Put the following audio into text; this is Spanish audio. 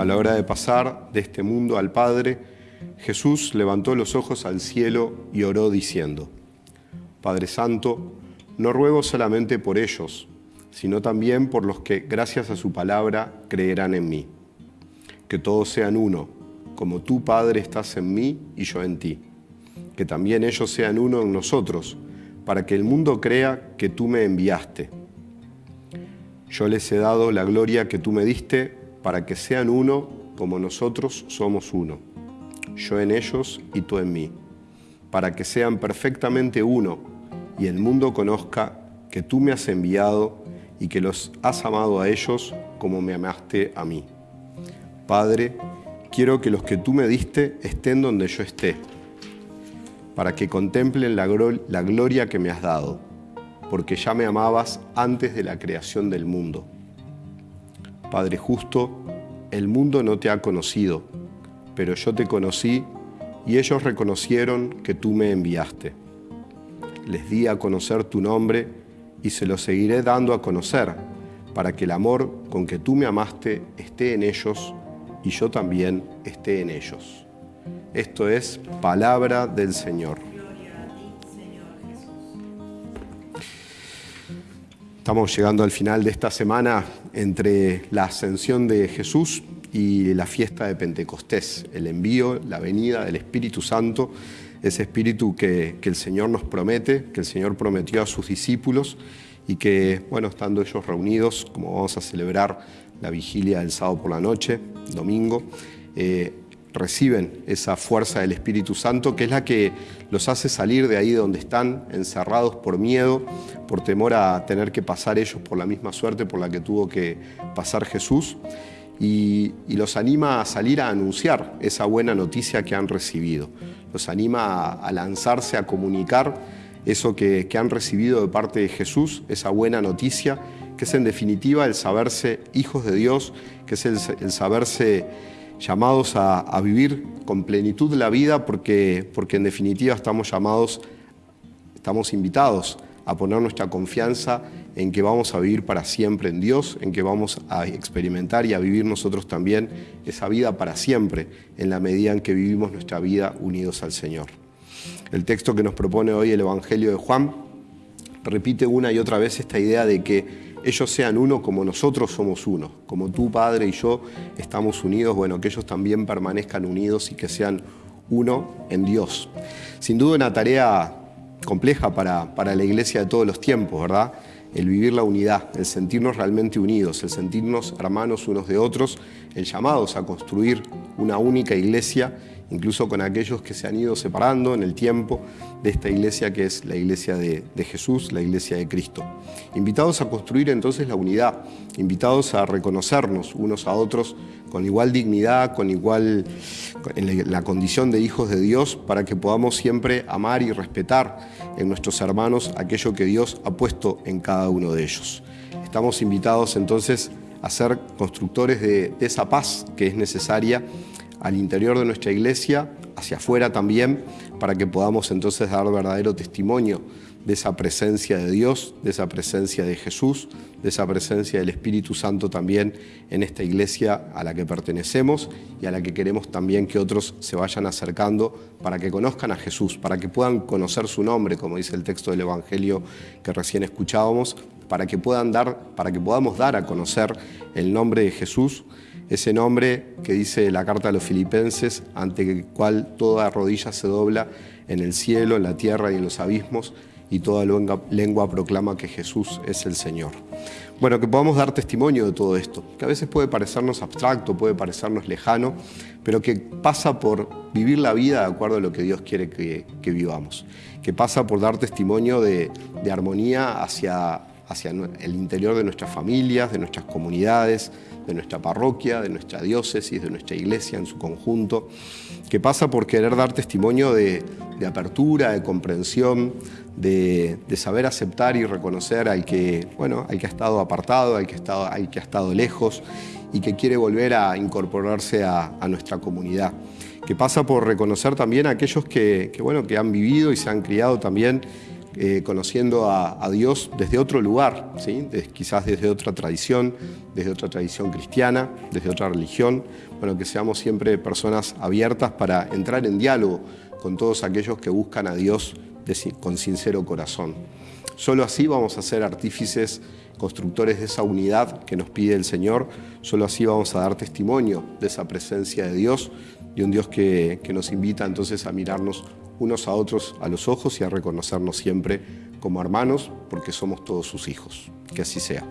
A la hora de pasar de este mundo al Padre, Jesús levantó los ojos al cielo y oró diciendo, Padre Santo, no ruego solamente por ellos, sino también por los que, gracias a su palabra, creerán en mí. Que todos sean uno, como tú, Padre, estás en mí y yo en ti. Que también ellos sean uno en nosotros, para que el mundo crea que tú me enviaste. Yo les he dado la gloria que tú me diste para que sean uno como nosotros somos uno, yo en ellos y tú en mí, para que sean perfectamente uno y el mundo conozca que tú me has enviado y que los has amado a ellos como me amaste a mí. Padre, quiero que los que tú me diste estén donde yo esté, para que contemplen la, la gloria que me has dado, porque ya me amabas antes de la creación del mundo. Padre justo, el mundo no te ha conocido, pero yo te conocí y ellos reconocieron que tú me enviaste. Les di a conocer tu nombre y se lo seguiré dando a conocer, para que el amor con que tú me amaste esté en ellos y yo también esté en ellos. Esto es palabra del Señor. Estamos llegando al final de esta semana entre la ascensión de Jesús y la fiesta de Pentecostés, el envío, la venida del Espíritu Santo, ese Espíritu que, el Señor nos promete, que el Señor prometió a sus discípulos y que, bueno, estando ellos reunidos, como vamos a celebrar la vigilia del sábado por la noche, domingo, eh, reciben esa fuerza del Espíritu Santo, que es la que los hace salir de ahí donde están, encerrados por miedo, por temor a tener que pasar ellos por la misma suerte por la que tuvo que pasar Jesús, y, los anima a salir a anunciar esa buena noticia que han recibido. Los anima a, lanzarse a comunicar eso que, han recibido de parte de Jesús, esa buena noticia, que es en definitiva el saberse hijos de Dios, que es el, saberse llamados a, vivir con plenitud la vida porque, porque en definitiva estamos llamados, estamos invitados a poner nuestra confianza en que vamos a vivir para siempre en Dios, en que vamos a experimentar y a vivir nosotros también esa vida para siempre, en la medida en que vivimos nuestra vida unidos al Señor. El texto que nos propone hoy el Evangelio de Juan repite una y otra vez esta idea de que ellos sean uno como nosotros somos uno, como tú, Padre, y yo estamos unidos, bueno, que ellos también permanezcan unidos y que sean uno en Dios. Sin duda una tarea compleja para, para la iglesia de todos los tiempos, ¿verdad? El vivir la unidad, el sentirnos realmente unidos, el sentirnos hermanos unos de otros, el llamados a construir una única iglesia incluso con aquellos que se han ido separando en el tiempo de esta iglesia que es la iglesia de, Jesús, la iglesia de Cristo. Invitados a construir entonces la unidad, invitados a reconocernos unos a otros con igual dignidad, con igual la condición de hijos de Dios, para que podamos siempre amar y respetar en nuestros hermanos aquello que Dios ha puesto en cada uno de ellos. Estamos invitados entonces a ser constructores de esa paz que es necesaria al interior de nuestra iglesia, hacia afuera también, para que podamos entonces dar verdadero testimonio de esa presencia de Dios, de esa presencia de Jesús, de esa presencia del Espíritu Santo también en esta iglesia a la que pertenecemos y a la que queremos también que otros se vayan acercando para que conozcan a Jesús, para que puedan conocer su nombre, como dice el texto del Evangelio que recién escuchábamos, para que, puedan dar, para que podamos dar a conocer el nombre de Jesús ese nombre que dice la carta a los filipenses, ante el cual toda rodilla se dobla en el cielo, en la tierra y en los abismos, y toda lengua, proclama que Jesús es el Señor. Bueno, que podamos dar testimonio de todo esto, que a veces puede parecernos abstracto, puede parecernos lejano, pero que pasa por vivir la vida de acuerdo a lo que Dios quiere que, vivamos, que pasa por dar testimonio de, de armonía hacia, hacia el interior de nuestras familias, de nuestras comunidades, de nuestra parroquia, de nuestra diócesis, de nuestra iglesia en su conjunto, que pasa por querer dar testimonio de, apertura, de comprensión, de, saber aceptar y reconocer al que, bueno, al que ha estado apartado, al que, ha estado, al que ha estado lejos y que quiere volver a incorporarse a, nuestra comunidad. Que pasa por reconocer también a aquellos que, bueno, que han vivido y se han criado también eh, conociendo a, Dios desde otro lugar, ¿sí? quizás desde otra tradición, desde otra tradición cristiana, desde otra religión. Bueno, que seamos siempre personas abiertas para entrar en diálogo con todos aquellos que buscan a Dios con sincero corazón. Solo así vamos a ser artífices, constructores de esa unidad que nos pide el Señor. Solo así vamos a dar testimonio de esa presencia de Dios, de un Dios que, que nos invita entonces a mirarnos unos a otros a los ojos y a reconocernos siempre como hermanos, porque somos todos sus hijos. Que así sea.